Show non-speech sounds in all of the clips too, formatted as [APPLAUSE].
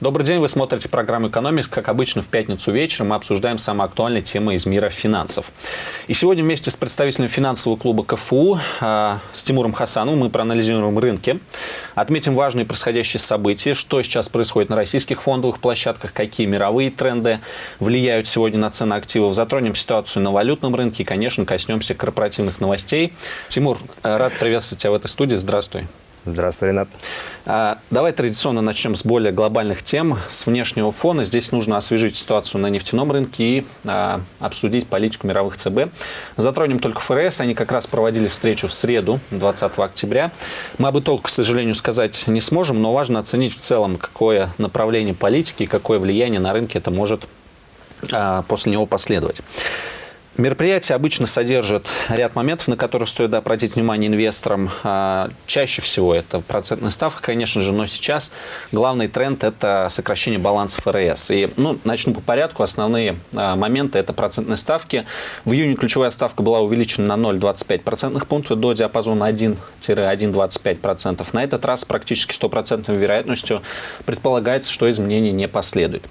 Добрый день, вы смотрите программу «Экономикс». Как обычно, в пятницу вечером мы обсуждаем самые актуальные темы из мира финансов. И сегодня вместе с представителем финансового клуба КФУ, э, с Тимуром Хасановым, мы проанализируем рынки, отметим важные происходящие события, что сейчас происходит на российских фондовых площадках, какие мировые тренды влияют сегодня на цены активов, затронем ситуацию на валютном рынке и, конечно, коснемся корпоративных новостей. Тимур, э, рад приветствовать тебя в этой студии. Здравствуй. Здравствуй, Ренат. А, давай традиционно начнем с более глобальных тем, с внешнего фона. Здесь нужно освежить ситуацию на нефтяном рынке и а, обсудить политику мировых ЦБ. Затронем только ФРС. Они как раз проводили встречу в среду, 20 октября. Мы об итогах, к сожалению, сказать не сможем, но важно оценить в целом, какое направление политики какое влияние на рынке это может а, после него последовать. Мероприятие обычно содержит ряд моментов, на которые стоит обратить внимание инвесторам. А, чаще всего это процентная ставка, конечно же, но сейчас главный тренд – это сокращение баланса ФРС. И ну, начну по порядку. Основные а, моменты – это процентные ставки. В июне ключевая ставка была увеличена на 0,25 процентных пунктов до диапазона 1-1,25%. На этот раз практически стопроцентной вероятностью предполагается, что изменений не последует.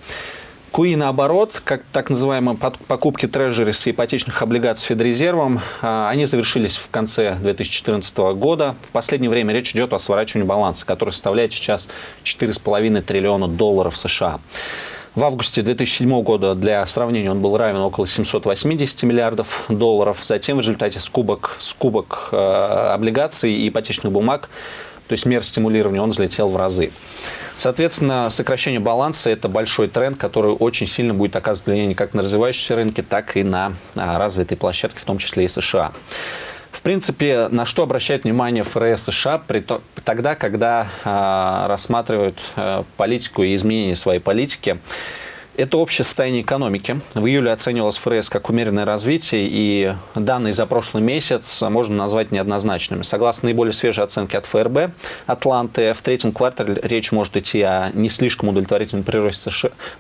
КУИ, наоборот, как так называемые покупки трежерис и ипотечных облигаций Федрезервом, а, они завершились в конце 2014 года. В последнее время речь идет о сворачивании баланса, который составляет сейчас 4,5 триллиона долларов США. В августе 2007 года, для сравнения, он был равен около 780 миллиардов долларов. Затем в результате скубок, скубок э, облигаций и ипотечных бумаг, то есть мер стимулирования, он взлетел в разы. Соответственно, сокращение баланса – это большой тренд, который очень сильно будет оказывать влияние как на развивающиеся рынки, так и на а, развитые площадки, в том числе и США. В принципе, на что обращает внимание ФРС США при то, тогда, когда э, рассматривают э, политику и изменение своей политики – это общее состояние экономики. В июле оценивалось ФРС как умеренное развитие, и данные за прошлый месяц можно назвать неоднозначными. Согласно наиболее свежей оценке от ФРБ Атланты, в третьем квартале речь может идти о не слишком удовлетворительном приросте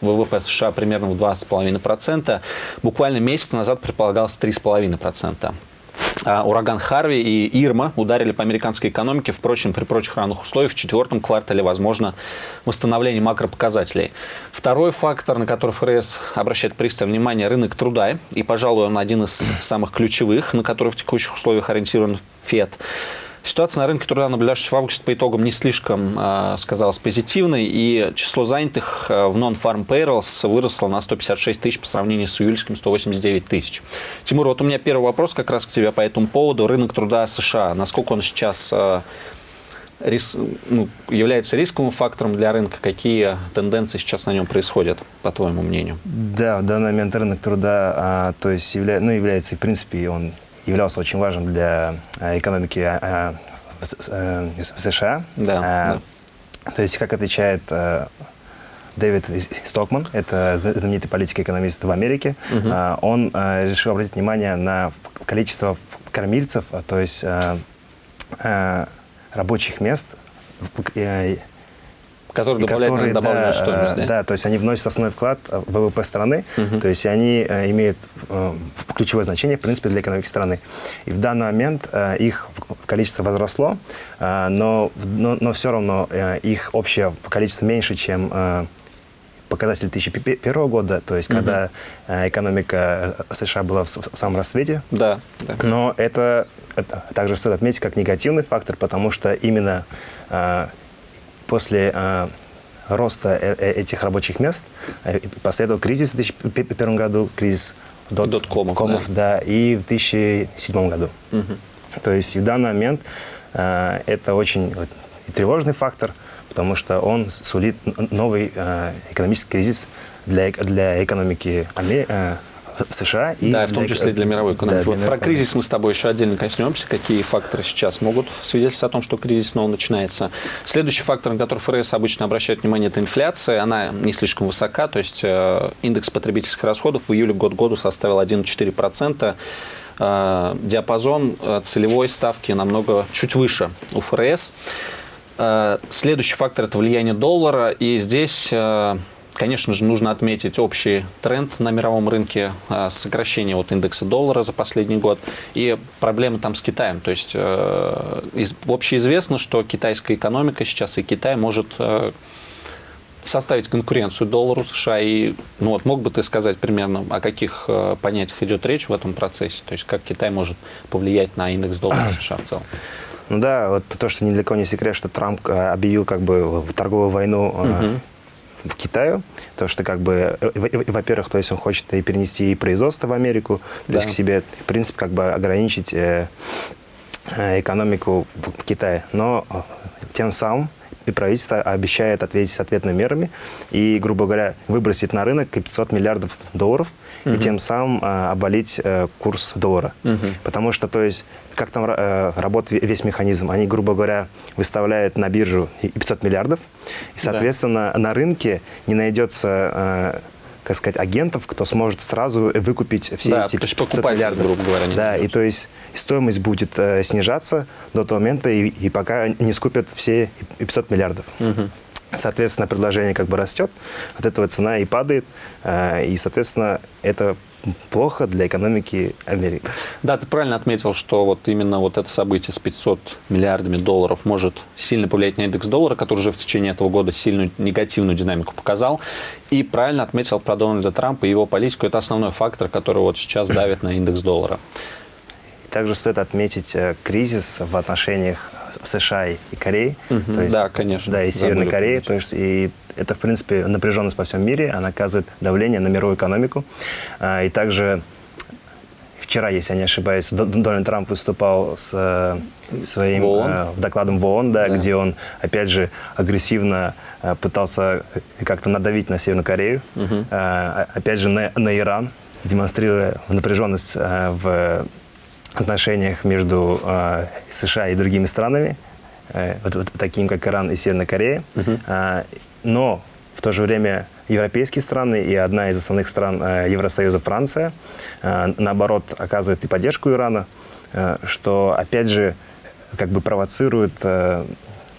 ВВП США примерно в 2,5%. Буквально месяц назад предполагалось 3,5%. А, ураган Харви и Ирма ударили по американской экономике. Впрочем, при прочих равных условиях в четвертом квартале возможно восстановление макропоказателей. Второй фактор, на который ФРС обращает пристальное внимание, рынок труда. И, пожалуй, он один из самых ключевых, на который в текущих условиях ориентирован ФЕД. Ситуация на рынке труда, наблюдавшаяся в августе по итогам, не слишком э, сказалась позитивной, и число занятых э, в non-farm payrolls выросло на 156 тысяч по сравнению с июльским 189 тысяч. Тимур, вот у меня первый вопрос как раз к тебе по этому поводу. Рынок труда США, насколько он сейчас э, рис, ну, является рисковым фактором для рынка? Какие тенденции сейчас на нем происходят, по твоему мнению? Да, в данный момент рынок труда а, то есть явля, ну, является, в принципе, он являлся очень важным для э, экономики э, э, США. Да, да. То есть, как отвечает Дэвид Стокман, это знаменитый политик-экономист в Америке, угу. он решил обратить внимание на количество кормильцев, то есть рабочих мест Которые добавляют которые, добавленную да, стоимость. Да? да, то есть они вносят основной вклад в ВВП страны, угу. то есть они э, имеют э, ключевое значение, в принципе, для экономики страны. И в данный момент э, их количество возросло, но, но, но все равно их общее количество меньше, чем показатель 2001 года, то есть угу. когда экономика США была в, в самом расцвете. Да, да. Но это, это также стоит отметить как негативный фактор, потому что именно после э, роста э, э, этих рабочих мест э, последовал кризис в 2001 году, кризис доткомов, дот да. да, и в 2007 году. Угу. То есть в данный момент э, это очень вот, тревожный фактор, потому что он сулит новый э, экономический кризис для, для экономики Америки. США. И да, в том числе для мировой экономики. Да, вот про кризис мы с тобой еще отдельно коснемся, какие факторы сейчас могут свидетельствовать о том, что кризис снова начинается. Следующий фактор, на который ФРС обычно обращает внимание, это инфляция. Она не слишком высока, то есть э, индекс потребительских расходов в июле год году составил 1,4%. Э, диапазон э, целевой ставки намного чуть выше у ФРС. Следующий фактор – это влияние доллара. И здесь Конечно же, нужно отметить общий тренд на мировом рынке, а, сокращение вот индекса доллара за последний год и проблемы там с Китаем. То есть э, общеизвестно, что китайская экономика сейчас и Китай может э, составить конкуренцию доллару США? И ну, вот мог бы ты сказать примерно, о каких э, понятиях идет речь в этом процессе? То есть как Китай может повлиять на индекс доллара [CLEARS THROAT] США в целом? Ну да, вот то, что недалеко не секрет, что Трамп объявил как бы торговую войну угу. В Китаю, то что как бы, во-первых, то есть он хочет и перенести и производство в Америку, то да. есть к себе, в принципе, как бы ограничить э, экономику в Китае. Но тем самым и правительство обещает ответить ответными мерами и, грубо говоря, выбросить на рынок 500 миллиардов долларов угу. и тем самым а, обвалить а, курс доллара. Угу. Потому что, то есть, как там а, работает весь механизм? Они, грубо говоря, выставляют на биржу 500 миллиардов, и, соответственно, да. на рынке не найдется... А, как сказать, агентов, кто сможет сразу выкупить все да, эти 500 миллиардов, грубо говоря. Да, и то есть стоимость будет э, снижаться до того момента, и, и пока не скупят все 500 миллиардов. Угу. Соответственно, предложение как бы растет, от этого цена и падает, э, и, соответственно, это плохо для экономики Америки. Да, ты правильно отметил, что вот именно вот это событие с 500 миллиардами долларов может сильно повлиять на индекс доллара, который уже в течение этого года сильную негативную динамику показал. И правильно отметил про Дональда Трампа и его политику. Это основной фактор, который вот сейчас давит на индекс доллара. Также стоит отметить э, кризис в отношениях США и Кореи. Угу, то есть, да, конечно. Да, и Северной Кореи. То есть, и это, в принципе, напряженность по всему мире, она оказывает давление на мировую экономику. А, и также вчера, если я не ошибаюсь, Дональд Трамп выступал с э, своим в э, докладом в ООН, да, да. где он, опять же, агрессивно э, пытался как-то надавить на Северную Корею, угу. опять же, на, на Иран, демонстрируя напряженность в отношениях между США и другими странами, вот, вот такими как Иран и Северная Корея. Угу. Но в то же время европейские страны и одна из основных стран э, Евросоюза, Франция, э, наоборот, оказывает и поддержку Ирана, э, что, опять же, как бы провоцирует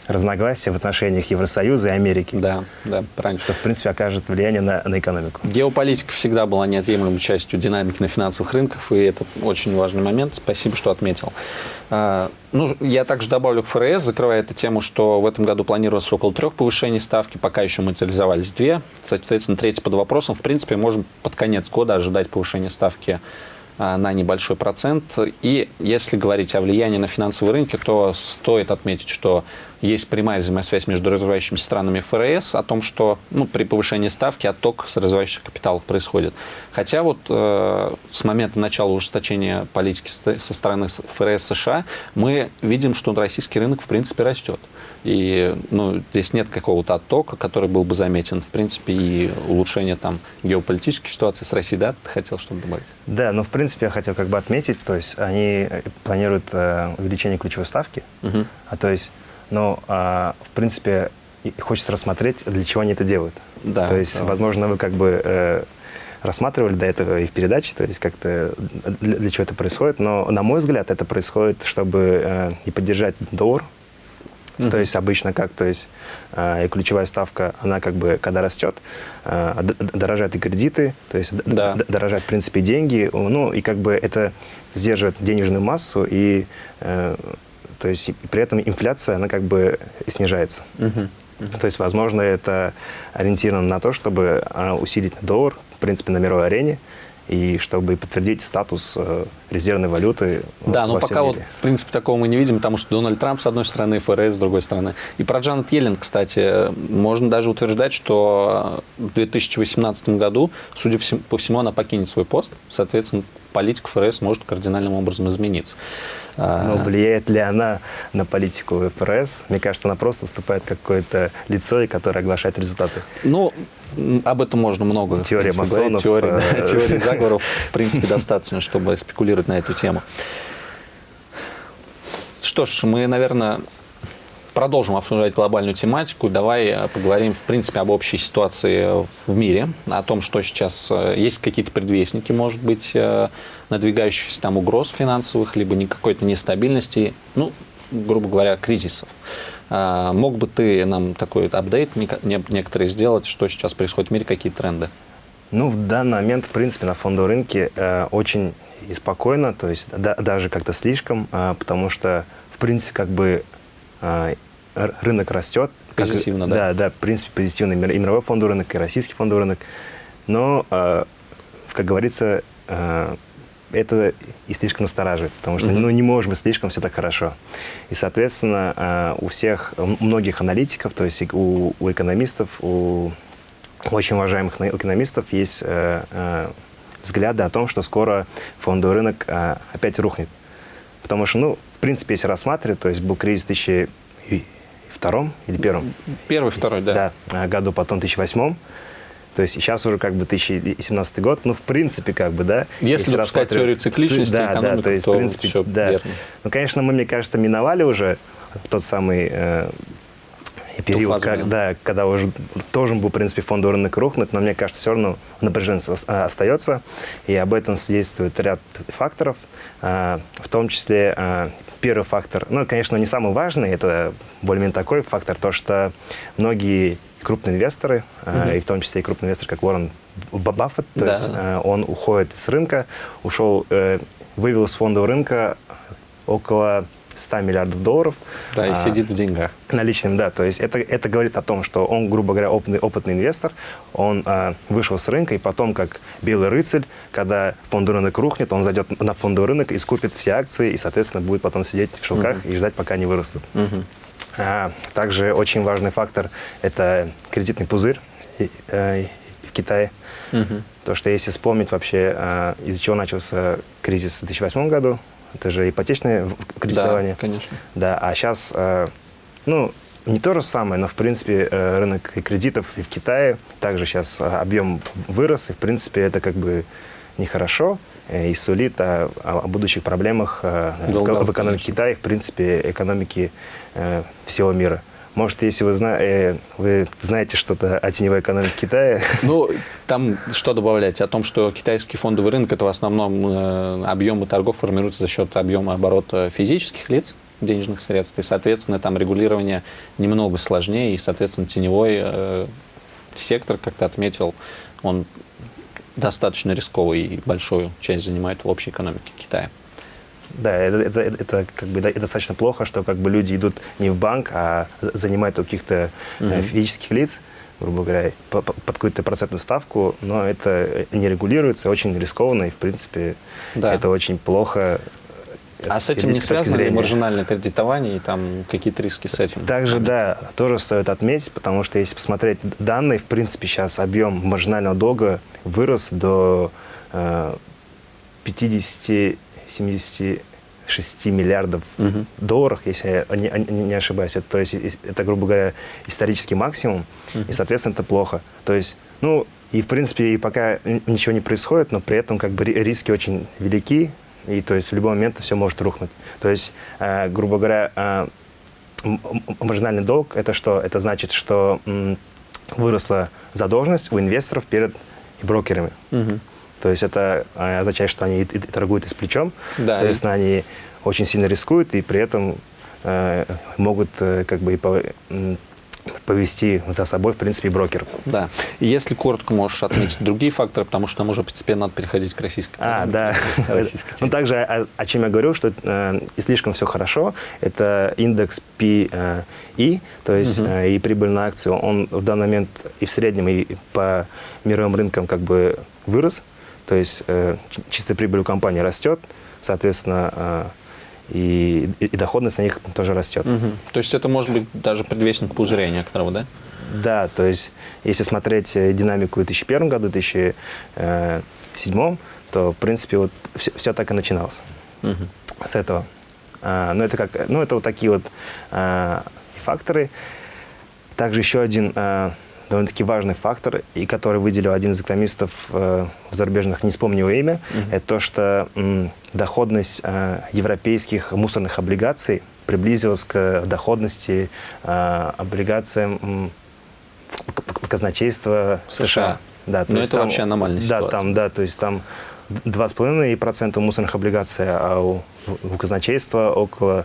разногласия в отношениях Евросоюза и Америки. Да, да, правильно. Что, в принципе, окажет влияние на, на экономику. Геополитика всегда была неотъемлемой частью динамики на финансовых рынках, и это очень важный момент. Спасибо, что отметил. А, ну, я также добавлю к ФРС, закрывая эту тему, что в этом году планировалось около трех повышений ставки, пока еще материализовались две. Соответственно, третий под вопросом. В принципе, можем под конец года ожидать повышения ставки на небольшой процент. И если говорить о влиянии на финансовые рынки, то стоит отметить, что есть прямая взаимосвязь между развивающимися странами ФРС о том, что ну, при повышении ставки отток с развивающих капиталов происходит. Хотя вот э, с момента начала ужесточения политики со стороны ФРС США мы видим, что российский рынок в принципе растет. И ну, здесь нет какого-то оттока, который был бы заметен. В принципе, и улучшение там геополитической ситуации с Россией, да, ты хотел что-то добавить? Да, ну, в принципе, я хотел как бы отметить, то есть они планируют э, увеличение ключевой ставки, угу. а то есть, ну, э, в принципе, хочется рассмотреть, для чего они это делают. Да, то есть, да. возможно, вы как бы э, рассматривали до этого и в передаче, то есть как-то для, для чего это происходит, но, на мой взгляд, это происходит, чтобы э, и поддержать доллар, Mm-hmm. То есть обычно как, то есть э, и ключевая ставка, она как бы, когда растет, э, дорожают и кредиты, то есть да. дорожают, в принципе, деньги, ну, и как бы это сдерживает денежную массу, и э, то есть при этом инфляция, она как бы снижается. Mm-hmm. Mm-hmm. То есть, возможно, это ориентировано на то, чтобы усилить доллар, в принципе, на мировой арене, и чтобы подтвердить статус э, резервной валюты. Да, но пока мире. вот, в принципе, такого мы не видим, потому что Дональд Трамп с одной стороны, ФРС с другой стороны. И про Джанет Йеллен, кстати, можно даже утверждать, что в 2018 году, судя по всему, она покинет свой пост. Соответственно, политика ФРС может кардинальным образом измениться. А, Но влияет ли она на политику ФРС? Мне кажется, она просто выступает как какое-то лицо, которое оглашает результаты. Ну, об этом можно много Теория масонов. Теории, да, э, теории [LAUGHS] заговоров, в принципе, достаточно, чтобы спекулировать на эту тему. Что ж, мы, наверное, продолжим обсуждать глобальную тематику. Давай э, поговорим, в принципе, об общей ситуации в мире, о том, что сейчас э, есть какие-то предвестники, может быть, надвигающихся там угроз финансовых, либо какой-то нестабильности, ну, грубо говоря, кризисов. Мог бы ты нам такой апдейт некоторые сделать, что сейчас происходит в мире, какие тренды? Ну, в данный момент, в принципе, на фондовом рынке э, очень и спокойно, то есть да, даже как-то слишком, э, потому что, в принципе, как бы э, рынок растет. Позитивно, как, да? Да, да, в принципе, позитивный и мировой фондовый рынок, и российский фондовый рынок. Но, э, как говорится, э, это и слишком настораживает, потому что mm ну, не может быть слишком все так хорошо. И, соответственно, э, у всех, у многих аналитиков, то есть у, у экономистов, у очень уважаемых экономистов есть э, э, взгляды о том, что скоро фондовый рынок э, опять рухнет. Потому что, ну, в принципе, если рассматривать, то есть был кризис 2000 втором или первом? Первый, второй, да. Да, э, году, потом 2008. То есть сейчас уже как бы 2017 год, ну, в принципе, как бы, да. Если, если допускать теорию цикличности, да, да, то, есть, то в принципе, все да. верно. Ну, конечно, мы, мне кажется, миновали уже тот самый э, период, как, да, когда уже должен был, в принципе, фондовый рынок рухнуть, но мне кажется, все равно напряжение а, остается, и об этом свидетельствует ряд факторов, э, в том числе э, первый фактор, ну, конечно, не самый важный, это более-менее такой фактор, то, что многие крупные инвесторы, угу. и в том числе и крупный инвестор, как Уоррен Баффет, то да. есть э, он уходит с рынка, ушел, э, вывел из фондового рынка около 100 миллиардов долларов. Да, и а, сидит в деньгах. Наличным, да. То есть это, это говорит о том, что он, грубо говоря, опытный, опытный инвестор, он а, вышел с рынка, и потом, как белый рыцарь, когда фондовый рынок рухнет, он зайдет на фондовый рынок и скупит все акции, и, соответственно, будет потом сидеть в шелках угу. и ждать, пока они вырастут. Угу. А, также очень важный фактор – это кредитный пузырь э, в Китае. Угу. То, что если вспомнить вообще, а, из-за чего начался кризис в 2008 году, это же ипотечное кредитование. Да, конечно. Да, а сейчас, а, ну, не то же самое, но, в принципе, э, рынок и кредитов и в Китае также сейчас объем вырос, и, в принципе, это как бы нехорошо и сулит о, о будущих проблемах Долго, в экономике конечно. Китая, в принципе, экономики э, всего мира. Может, если вы, зна э, вы знаете что-то о теневой экономике Китая? [LAUGHS] Ну, там что добавлять? О том, что китайский фондовый рынок – это в основном э, объемы торгов формируются за счет объема оборота физических лиц, денежных средств, и, соответственно, там регулирование немного сложнее, и, соответственно, теневой э, сектор, как ты отметил, он достаточно рисковый и большую часть занимает в общей экономике Китая. Да, это, это, это, как бы, это достаточно плохо, что как бы люди идут не в банк, а занимают у каких-то угу. физических лиц, грубо говоря, по, по, под какую-то процентную ставку, но это не регулируется, очень рискованно, и, в принципе, да. это очень плохо а с этим не связано ли маржинальное кредитование и там какие-то риски с этим? Также, да, тоже стоит отметить, потому что если посмотреть данные, в принципе, сейчас объем маржинального долга вырос до э, 50 76 миллиардов угу. долларов, если я не, не ошибаюсь. Это, то есть это, грубо говоря, исторический максимум, угу. и, соответственно, это плохо. То есть, ну, и, в принципе, и пока ничего не происходит, но при этом как бы риски очень велики, и то есть в любой момент все может рухнуть. То есть, э, грубо говоря, э, маржинальный долг – это что? Это значит, что выросла задолженность у инвесторов перед брокерами. Угу. То есть это а, означает, что они и, и торгуют и с плечом. Да, То есть и... они очень сильно рискуют и при этом э, могут э, как бы и по, повести за собой, в принципе, брокеров. Да. И если коротко можешь отметить другие факторы, потому что нам уже постепенно надо переходить к российской А, да. Ну, также, о, о чем я говорю, что э, и слишком все хорошо, это индекс PE, э, то есть угу. э, и прибыль на акцию, он в данный момент и в среднем, и по мировым рынкам как бы вырос. То есть э, чистая прибыль у компании растет, соответственно, э, и, и, доходность на них тоже растет. Угу. То есть это может быть даже предвестник пузыря некоторого, да? Да, то есть если смотреть э, динамику в 2001 году, 2007, то, в принципе, вот все, все так и начиналось угу. с этого. А, ну, это как, ну, это вот такие вот а, факторы. Также еще один а, довольно-таки важный фактор, и который выделил один из экономистов э, зарубежных, не вспомню его имя, mm -hmm. это то, что м, доходность э, европейских мусорных облигаций приблизилась к доходности э, облигациям м, казначейства США. США. Да, то Но есть это там, вообще аномальная ситуация. Да, там, да, то есть там 2,5% мусорных облигаций, а у, у казначейства около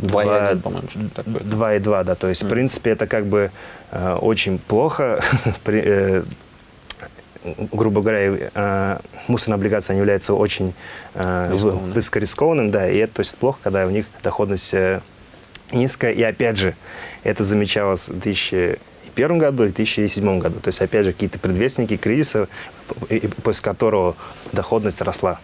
2,1, по-моему, что такое. 2,2, да. То есть, mm. в принципе, это как бы э, очень плохо. [LAUGHS] При, э, грубо говоря, э, мусорная облигация они являются очень э, высокорискованным, да, и это то есть, плохо, когда у них доходность э, низкая. И опять же, это замечалось в 2001 году и 2007 году. То есть, опять же, какие-то предвестники кризиса, после которого доходность росла.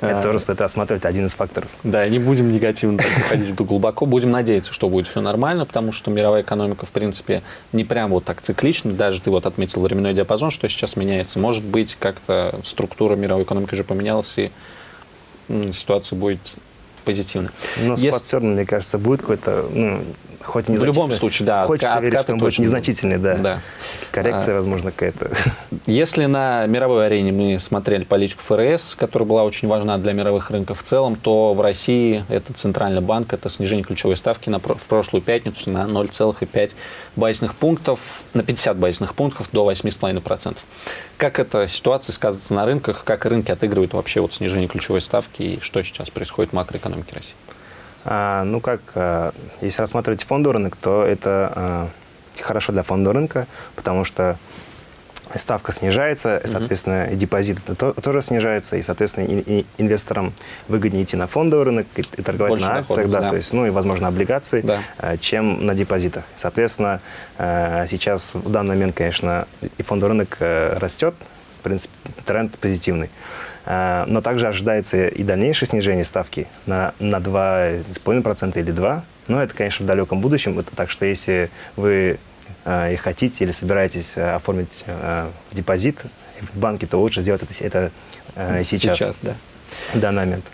Это тоже стоит осматривать один из факторов. Да, не будем негативно ходить глубоко. Будем надеяться, что будет все нормально, потому что мировая экономика, в принципе, не прям вот так циклична. Даже ты вот отметил временной диапазон, что сейчас меняется. Может быть, как-то структура мировой экономики уже поменялась, и ситуация будет позитивной. Но Если... спад все равно, мне кажется, будет какой-то, ну, хоть не В любом случае, да. Хочется верить, что он будет незначительный, да. да. Коррекция, а, возможно, какая-то. [LAUGHS] Если на мировой арене мы смотрели политику ФРС, которая была очень важна для мировых рынков в целом, то в России это Центральный банк, это снижение ключевой ставки на, в прошлую пятницу на 0,5 базисных пунктов, на 50 базисных пунктов до 8,5%. Как эта ситуация сказывается на рынках, как рынки отыгрывают вообще вот снижение ключевой ставки и что сейчас происходит в макроэкономике России? А, ну как, а, если рассматривать фондовый рынок, то это а, хорошо для фондового рынка, потому что ставка снижается, соответственно, и депозит то, тоже снижается, и, соответственно, и, и инвесторам выгоднее идти на фондовый рынок и, и торговать Больше на акциях, да, да. То есть, ну и, возможно, облигации, да. чем на депозитах. Соответственно, сейчас в данный момент, конечно, и фондовый рынок растет, в принципе, тренд позитивный. Э, но также ожидается и дальнейшее снижение ставки на, на 2,5% или 2%. Но это, конечно, в далеком будущем. Это так что если вы э, и хотите или собираетесь э, оформить депозит в банке, то лучше сделать это, это сейчас. Сейчас, да. В данный момент.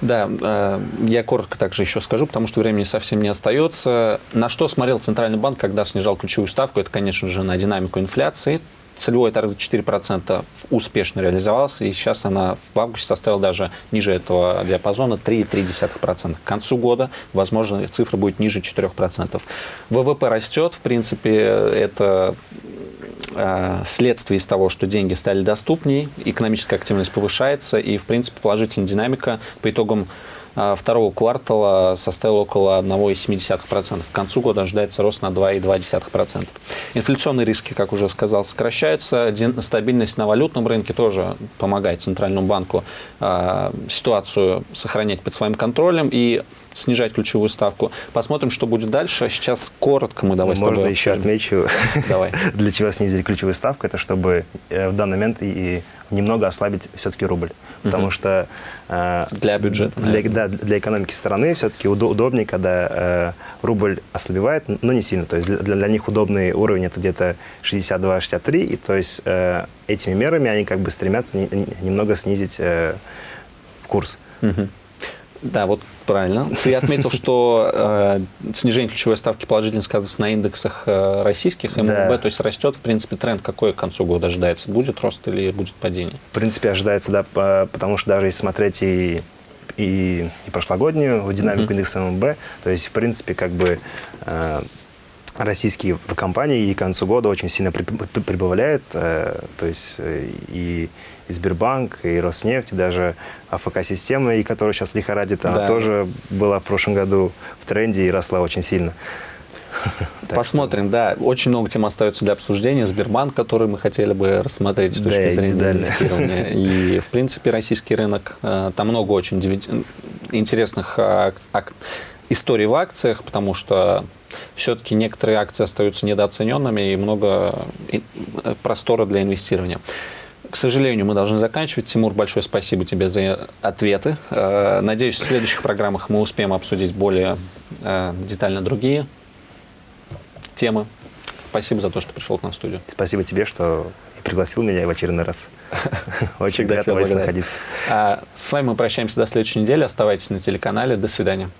Да, я коротко также еще скажу, потому что времени совсем не остается. На что смотрел Центральный банк, когда снижал ключевую ставку? Это, конечно же, на динамику инфляции целевой таргет 4% успешно реализовался, и сейчас она в августе составила даже ниже этого диапазона 3,3%. К концу года, возможно, цифра будет ниже 4%. ВВП растет, в принципе, это э, следствие из того, что деньги стали доступнее, экономическая активность повышается, и, в принципе, положительная динамика по итогам второго квартала составил около 1,7%. К концу года ожидается рост на 2,2%. Инфляционные риски, как уже сказал, сокращаются. Стабильность на валютном рынке тоже помогает Центральному банку э, ситуацию сохранять под своим контролем и снижать ключевую ставку. Посмотрим, что будет дальше. Сейчас коротко мы давай Можно еще отмечу, давай. [LAUGHS] для чего снизили ключевую ставку. Это чтобы э, в данный момент и немного ослабить все-таки рубль. Потому угу. что... Э, для бюджета. Для, да, для экономики страны все-таки удобнее, когда э, рубль ослабевает, но не сильно. То есть для, для них удобный уровень это где-то 62-63. И то есть э, этими мерами они как бы стремятся не, немного снизить э, курс. Угу. Да, вот правильно. Ты отметил, что э, снижение ключевой ставки положительно сказывается на индексах э, российских МВБ, да. то есть растет, в принципе, тренд какой к концу года ожидается? Будет рост или будет падение? В принципе, ожидается, да, потому что даже если смотреть и и, и прошлогоднюю динамику mm-hmm. индекса МВБ, то есть, в принципе, как бы э, российские компании и к концу года очень сильно прибавляют, э, то есть э, и, и Сбербанк, и Роснефть, и даже АФК-система, и которая сейчас лихорадит, она да. тоже была в прошлом году в тренде и росла очень сильно. [LAUGHS] Посмотрим, да. Очень много тем остается для обсуждения. Сбербанк, который мы хотели бы рассмотреть с точки да, зрения инвестирования. [LAUGHS] И, в принципе, российский рынок, э, там много очень интересных историй в акциях, потому что все-таки некоторые акции остаются недооцененными и много э, простора для инвестирования. К сожалению, мы должны заканчивать. Тимур, большое спасибо тебе за ответы. Э, надеюсь, в следующих программах мы успеем обсудить более э, детально другие темы. Спасибо за то, что пришел к нам в студию. Спасибо тебе, что пригласил меня в очередной раз. [LAUGHS] Очень приятно вас находиться. А, с вами мы прощаемся до следующей недели. Оставайтесь на телеканале. До свидания.